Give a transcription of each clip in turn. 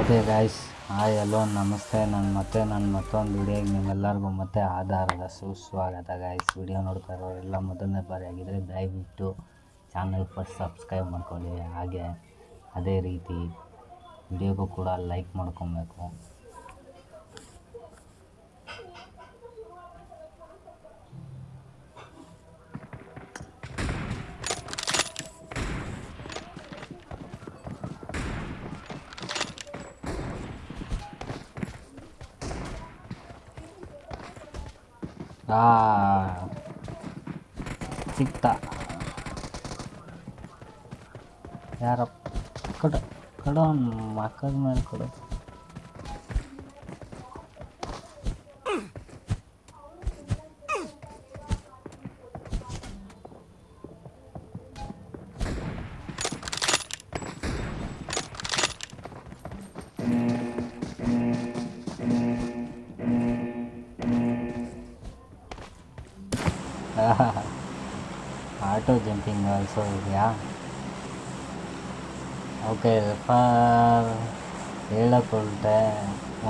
Okay guys hi hello ನಮಸ್ತೆ. ನಾನು ಮತ್ತೆ ನಾನು ಮತ್ತೊಂದು ವಿಡಿಯೋಗೆ ನಿಮ್ಮೆಲ್ಲರಿಗೂ ಮತ್ತೆ ಆಧಾರದ ಸುಸ್ವಾಗತ ಗಾಯ್ಸ್ ವಿಡಿಯೋ ನೋಡ್ತಾ ಇರೋರೆಲ್ಲ ಮೊದಲನೇ ಬಾರಿ ಆಗಿದ್ದರೆ ದಯವಿಟ್ಟು ಚಾನಲ್ ಫಸ್ಟ್ ಸಬ್ಸ್ಕ್ರೈಬ್ ಮಾಡ್ಕೊಳ್ಳಿ. ಹಾಗೆ ಅದೇ ರೀತಿ ವಿಡಿಯೋಗೂ ಕೂಡ ಲೈಕ್ ಮಾಡ್ಕೊಬೇಕು. ಆ ಸಿಕ್ತ ಯಾರಪ್ಪ ಕಡ ಕಡ ಮಕ್ಕದ ಮೇಲೆ ಕೊಡು Auto jumping also ಇದೆಯಾ? ಓಕೆ ಫಾರ್ ಹೇಳಕ್ಕೆ ಹೊರಟೆ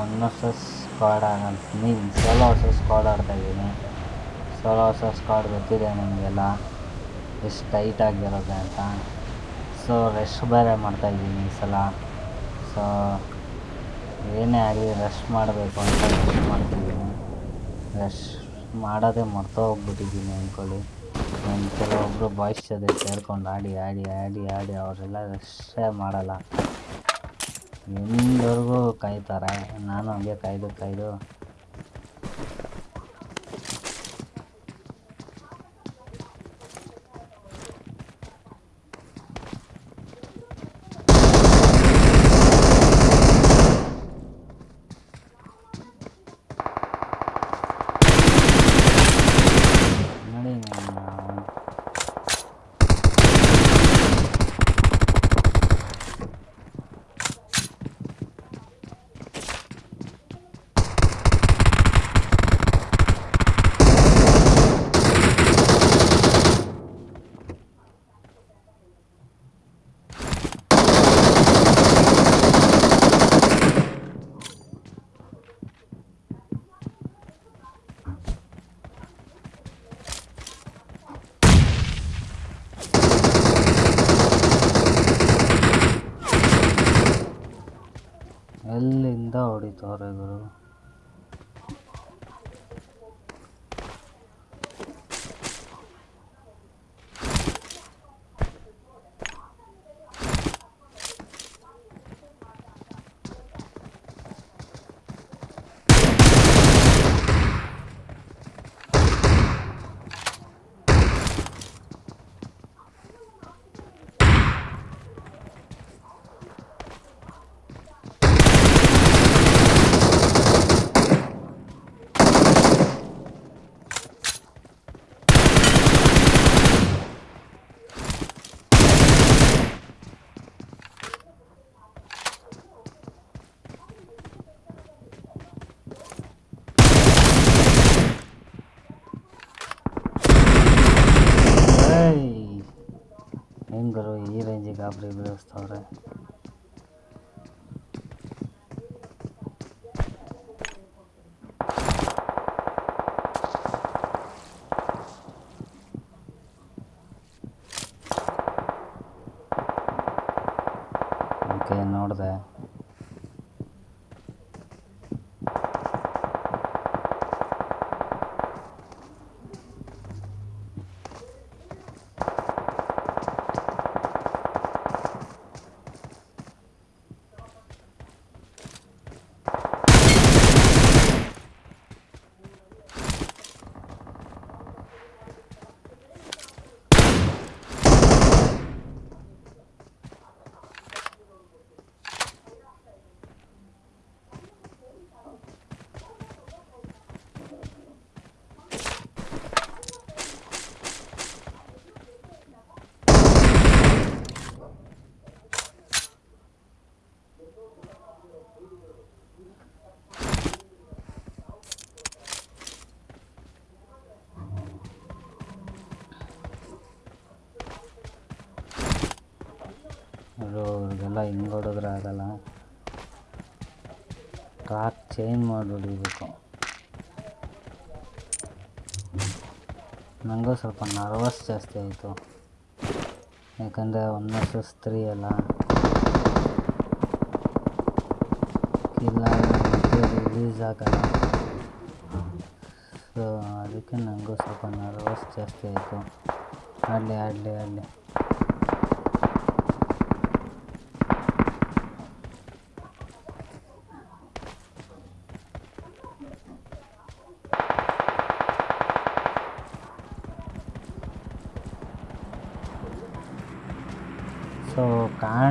ಒನ್ ವರ್ಸಸ್ ಸ್ಕ್ವಾಡ್ ಆಗಂತ. ಮೀನ್ ಸೋಲೋ ವರ್ಸಸ್ ಸ್ಕ್ವಾಡ್ ಆಡ್ತಾಯಿದ್ದೀನಿ ಸೋಲೋ ವರ್ಸಸ್ ಸ್ಕ್ವಾಡ್ ಗೊತ್ತಿದೆ ನಿಮಗೆಲ್ಲ? ಎಷ್ಟು ಟೈಟ್ ಆಗಿರೋದೆ ಅಂತ. ಸೊ ರೆಸ್ಟ್ ಬೇರೆ ಮಾಡ್ತಾಯಿದ್ದೀನಿ ಈ ಸಲ. ಸೊ ಏನೇ ಆಗಲಿ ರೆಸ್ಟ್ ಮಾಡಬೇಕು ಅಂತ ರೆಸ್ಟ್ ಮಾಡ್ತಿದ್ದೀನಿ ರೆಸ್ಟ್ ಮಾಡೋದೇ ಮರ್ತೋಗ್ಬಿಟ್ಟಿದ್ದೀನಿ ಅಂದ್ಕೊಳ್ಳಿ. ನಾನು ಕೆಲವೊಬ್ಬರು ಬಾಯ್ಸ್ ಜೊತೆ ಸೇರ್ಕೊಂಡು ಆಡಿ ಆಡಿ ಆಡಿ ಆಡಿ ಅವರೆಲ್ಲ ರೆಸ್ಟೇ ಮಾಡಲ್ಲ. ಎಂದವರೆಗೂ ಕಾಯ್ತಾರೆ. ನಾನು ಹಂಗೆ ಕಾಯ್ದು ಕಾಯ್ದು. ಎಲ್ಲಿಂದ ಹೊಡಿತವ್ರೆ एम करो ये भाई जी व्यवस्था हो ಇವ್ರಿಗೆಲ್ಲ ಹಿಂಗೆ ಹೊಡೆದ್ರೆ ಆಗಲ್ಲ. ಟ್ರ್ಯಾಕ್ ಚೇಂಜ್ ಮಾಡಿ ಹೊಡಿಬೇಕು ನನಗೂ ಸ್ವಲ್ಪ ನರ್ವಸ್ ಜಾಸ್ತಿ ಆಯಿತು. ಯಾಕಂದರೆ ಒನ್ ವರ್ಸಸ್ ತ್ರೀ ಅಲ್ಲ. ಇಲ್ಲ ರಿಲೀಸ್ ಆಗಲ್ಲ. ಸೊ ಅದಕ್ಕೆ ನನಗೂ ಸ್ವಲ್ಪ ನರ್ವಸ್ ಜಾಸ್ತಿ ಆಯಿತು. ಆಡಲಿ ಆಡಲಿ ಆಡಲಿ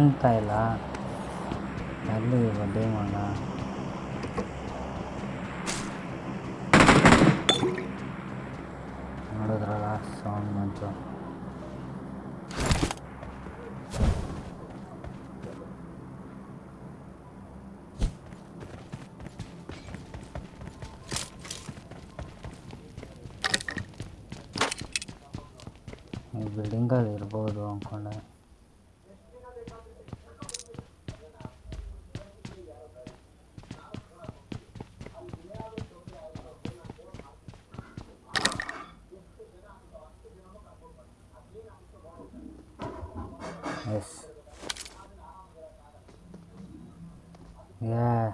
ಕಾಣ್ತಾ ಇಲ್ಲ ಅಲ್ಲಿ ಬಡ್ಡಿ ಮಗ ನೋಡಿದ್ರಲ್ಲ ಸೌಂಡ್ ಬಂತು Yes. Yeah.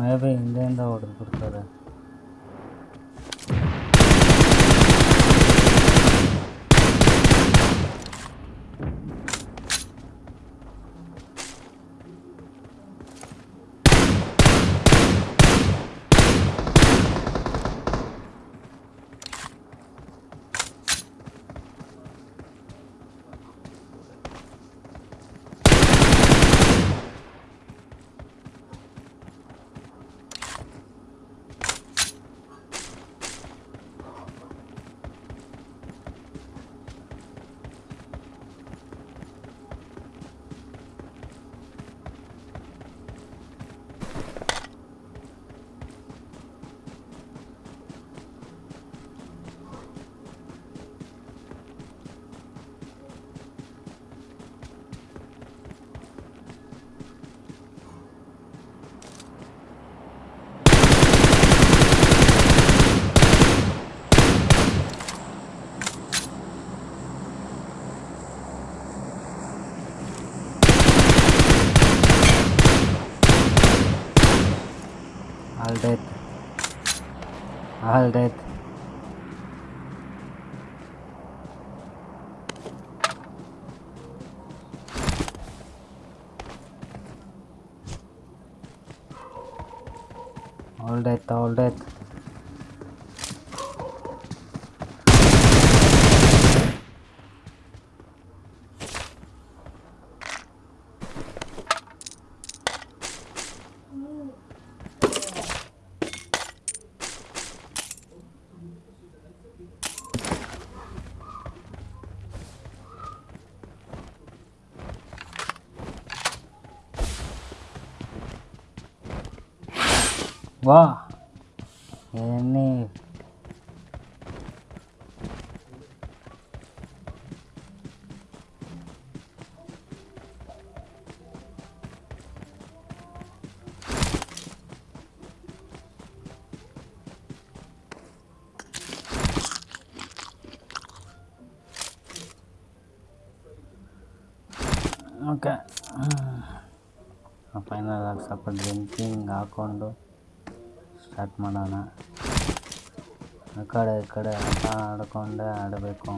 மழை பெய்ய எந்த எந்த ஆர்டர் கொடுத்தாரு? all that all that all that wah ini. Oke, ah, apa ini laksa bergenting? Gak kondo? Start ಮಾಡೋಣ. ಆ ಕಡೆ ಈ ಕಡೆ ಆಟ ಆಡ್ಕೊಂಡೇ ಆಡಬೇಕು.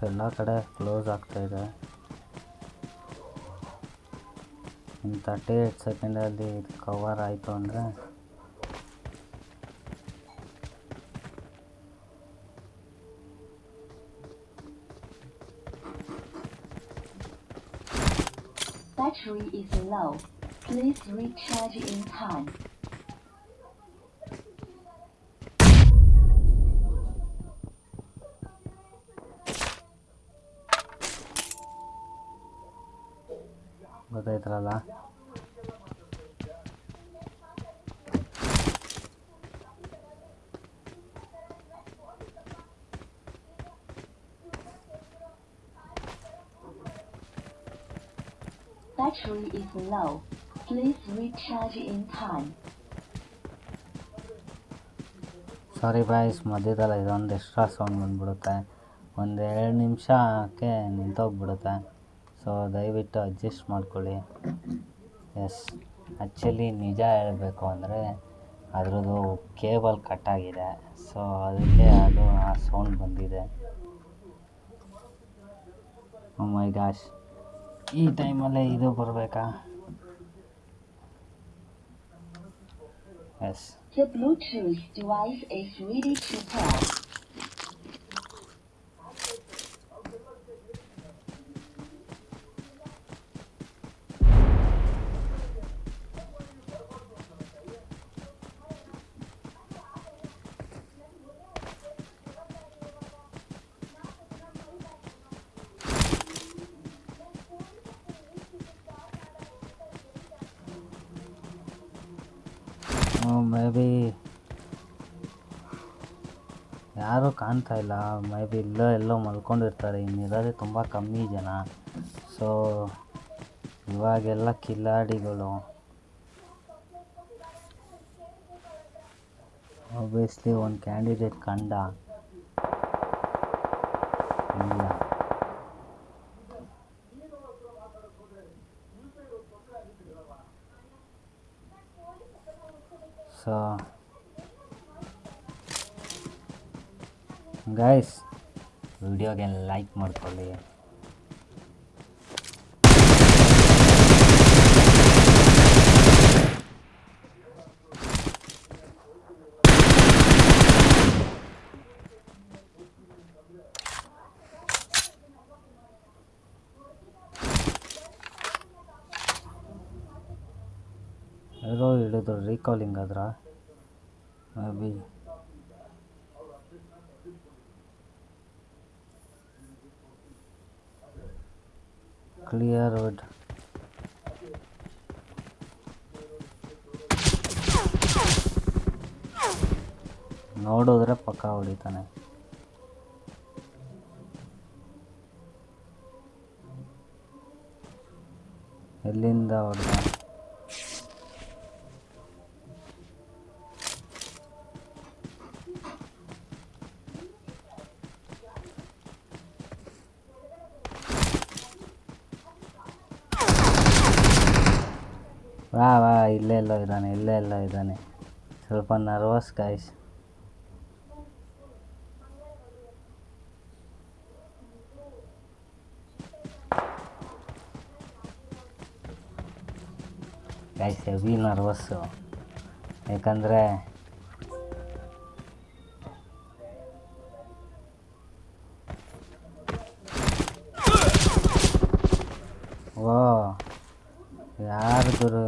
ಎಲ್ಲ ಕಡೆ ಕ್ಲೋಸ್ ಆಗ್ತಾಯಿದೆ ಇನ್ನು ತರ್ಟಿ ಏಯ್ಟ್ ಸೆಕೆಂಡಲ್ಲಿ ಇದು ಕವರ್ ಆಯಿತು ಅಂದರೆ Battery is low. Please recharge in time. ಗೊತ್ತಾಯ್ತಲ್ಲ Battery is low. Please recharge in time. Sorry boys ಮಧ್ಯದಲ್ಲಿ ಇದೊಂದು ಎಕ್ಸ್ಟ್ರಾ ಸೌಂಡ್ ಬಂದ್ಬಿಡುತ್ತೆ ಒಂದು ಎರಡು ನಿಮಿಷಕ್ಕೆ ನಿಂತೋಗ್ಬಿಡುತ್ತೆ ಸೊ ದಯವಿಟ್ಟು ಅಡ್ಜಸ್ಟ್ ಮಾಡ್ಕೊಳ್ಳಿ. ಎಸ್ ಆ್ಯಕ್ಚುಲಿ ನಿಜ ಹೇಳಬೇಕು ಅಂದರೆ, ಅದರದ್ದು ಕೇಬಲ್ ಕಟ್ಟಾಗಿದೆ ಸೊ ಅದಕ್ಕೆ ಅದು ಆ ಸೌಂಡ್ ಬಂದಿದೆ. ಮೈ ಗಾಶ್ ಈ ಟೈಮಲ್ಲೇ ಇದು ಬರಬೇಕಾ? ಎಸ್ ಮೇ ಬಿ ಯಾರೂ ಕಾಣ್ತಾ ಇಲ್ಲ. ಮೇ ಬಿ ಇಲ್ಲೋ ಎಲ್ಲೋ ಮಲ್ಕೊಂಡಿರ್ತಾರೆ. ಇನ್ನಿರೋದೇ ತುಂಬ ಕಮ್ಮಿ ಜನ. ಸೊ ಇವಾಗೆಲ್ಲ ಕಿಲಾಡಿಗಳು. ಒಬ್ವಿಯಸ್ಲಿ ಒಂದು ಕ್ಯಾಂಡಿಡೇಟ್ ಕಂಡ. ಸೊ ಗೈಸ್ ವಿಡಿಯೋಗೆ ಲೈಕ್ ಮಾಡ್ಕೊಳ್ಳಿ ಯಾರೋ ಹಿಡಿದ್ರು ರೀಕಾಲಿಂಗ್ ಆದ್ರ? ಮೇ ಬಿ ಕ್ಲಿಯರ್ ವಿಡ್ ನೋಡಿದ್ರೆ ಪಕ್ಕ ಹೊಡಿತಾನೆ. ಎಲ್ಲಿಂದ ಹೊಡೆದ? ಇಲ್ಲೇ ಎಲ್ಲೋ ಇದ್ದಾನೆ, ಇಲ್ಲೇ ಎಲ್ಲೋ ಇದ್ದಾನೆ. ಸ್ವಲ್ಪ nervous guys guys heavy nervous ಯಾಕಂದರೆ ಓ, ಯಾರು ಗುರು?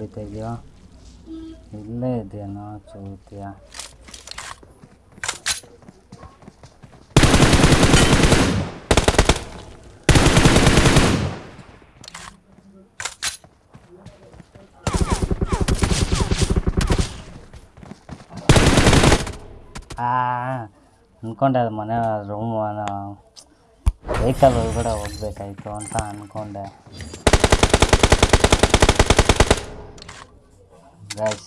ಇವನು ಎಲ್ಲಿಂದ ಹೊಡಿತಾ ಇದೆಯೋ ಇಲ್ಲೇ ಇದೆಯೇನೋ ಚೌತಿಯ ಆ ಅಂದ್ಕೊಂಡೆ ಅದು ಮನೆ ರೂಮ್ ವೆಹಿಕಲ್ ಒಳಗಡೆ ಹೋಗ್ಬೇಕಾಯ್ತು ಅಂತ ಅಂದ್ಕೊಂಡೆ guys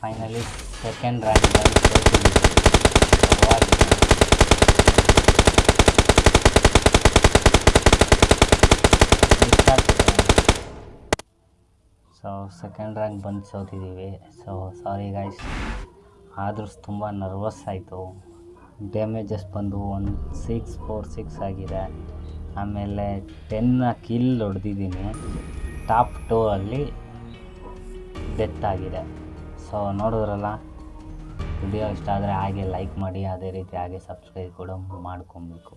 finally second rank so second rank ಬಂದು ಸೋತಿದ್ದೀವಿ ಸೊ ಸಾರಿ ಗೈಸ್ ಆದರೂ ತುಂಬ ನರ್ವಸ್ ಆಯಿತು ಡ್ಯಾಮೇಜಸ್ ಬಂದು ಒನ್ ಸಿಕ್ಸ್ ಫೋರ್ ಸಿಕ್ಸ್ ಆಗಿದೆ. ಆಮೇಲೆ ಟೆನ್ನ ಕಿಲ್ ಹೊಡೆದಿದ್ದೀನಿ. ಟಾಪ್ ಟೂ ಅಲ್ಲಿ ಡೆತ್ ಆಗಿದೆ. ಸೊ ನೋಡಿದ್ರಲ್ಲ? ವಿಡಿಯೋ ಇಷ್ಟ ಆದರೆ ಹಾಗೆ ಲೈಕ್ ಮಾಡಿ, ಅದೇ ರೀತಿ ಹಾಗೆ ಸಬ್ಸ್ಕ್ರೈಬ್ ಕೂಡ ಮಾಡ್ಕೊಬೇಕು.